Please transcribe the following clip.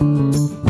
Música